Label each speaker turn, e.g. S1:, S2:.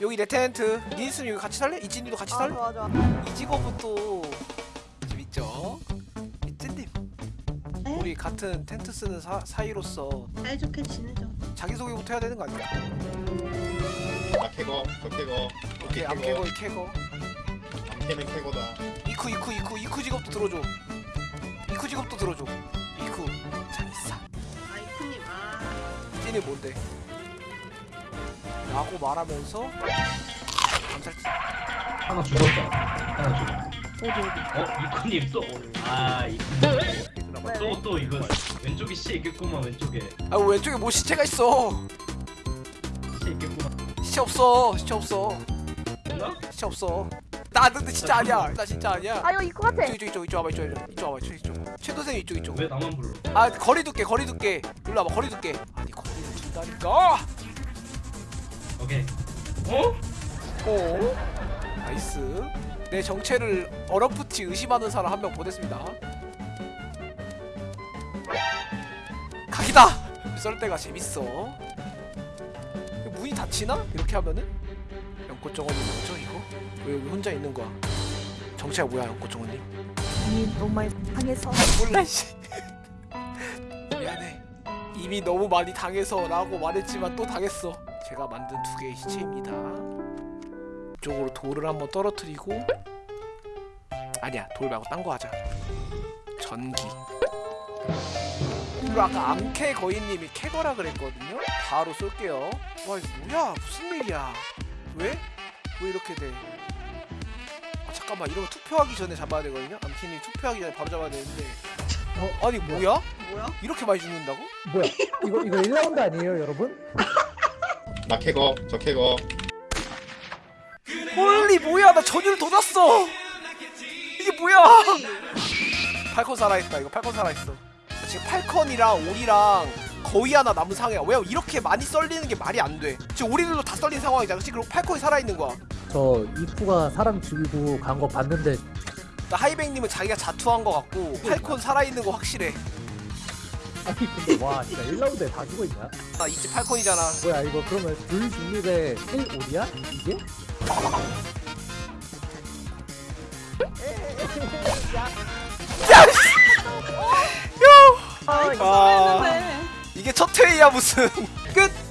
S1: 여기 내 텐트 니스는 여기 같이 살래? 이진이도 같이
S2: 아
S1: 살래?
S2: 좋아 좋아
S1: 이 직업은 또 재밌죠? 이진님
S3: 네?
S1: 우리 같은 텐트 쓰는 사, 사이로서
S3: 사이좋게 지내죠.
S1: 자기소개부터 해야 되는 거 아니야?
S4: 나 캐거 저 캐거
S1: 오케이 암 캐거 이 캐거
S4: 암캐는 캐거다
S1: 이쿠 이쿠 이쿠 이쿠 직업도 들어줘 이쿠 직업도 들어줘 이쿠 잘했어
S3: 아 이쿠님 아
S1: 찐이 뭔데? 라고 말하면서 감살지
S5: 하나 죽었다. 하나 죽었다.
S3: 어디 어디
S5: 어? 이코님 또? 아, 이코님. 또, 또 이거 왼쪽에 씨 있겠구만, 왼쪽에.
S1: 아 왼쪽에 뭐 시체가 있어
S5: 씨 있겠구만.
S1: 시체 없어 시체 없어
S5: 없나?
S1: 시체 없어 나 근데 진짜 아니야 나 진짜 아니야
S2: 아 이거 이거 같아
S1: 이쪽 이쪽 이쪽 이쪽 와봐 이쪽 이쪽 이쪽 와봐 이쪽 이쪽 최도생 이쪽 이쪽
S5: 왜 나만 불러?
S1: 아 거리 둘게 거리 둘게 일로 와봐 거리 둘게 아니 거리를 둔다니까
S5: 오케이. 어?
S1: 어? nice. 내 정체를 어렴풋이 의심하는 사람 한 명 보냈습니다. 각이다! 썰 때가 재밌어. 문이 닫히나? 이렇게 하면은? 연꽃정원이 뭐죠 이거? 왜 여기 혼자 있는 거야? 정체가 뭐야 연꽃정원님
S2: 이미 너무 많이 당해서.
S1: 몰라 씨. 미안해. 이미 너무 많이 당해서 라고 말했지만 또 당했어 제가 만든 두 개의 시체입니다 이쪽으로 돌을 한번 떨어뜨리고 아니야 돌 말고 딴 거 하자 전기 그리고 아까 암캐 거인님이 캐거라 그랬거든요 바로 쏠게요 와 이거 뭐야 무슨 일이야 왜? 왜 이렇게 돼? 아 잠깐만 이러면 투표하기 전에 잡아야 되거든요 암캐님 투표하기 전에 바로 잡아야 되는데 어? 아니 뭐야?
S2: 뭐야?
S1: 이렇게 많이 죽는다고?
S6: 뭐야? 이거 이거 1라운드 아니에요, 여러분?
S4: 나 캐거 저 캐거.
S1: holy 뭐야? 나 전율 더 줬어. 이게 뭐야? falcon 살아있다. 이거 falcon 살아있어. 지금 falcon이랑 오리랑 거의 하나 남은 상황이야. 왜 이렇게 많이 썰리는 게 말이 안돼. 지금 오리들도 다 썰린 상황이잖아. 그치? 그리고 falcon이 살아있는 거야.
S6: 저 이프가 사람 죽이고 간 거 봤는데
S1: 나 하이백님은 자기가 자투한 거 같고 팔콘 살아있는 거 확실해
S6: 아니 근데 와 진짜 1라운드에 다 죽어 있냐?
S1: 나 이제 팔콘이잖아
S6: 뭐야 이거 그러면 불 중립의 1 올이야? 이게?
S1: 야씨
S2: 아 이거
S1: 아.
S2: 살아있는데
S1: 이게 첫 회의야 무슨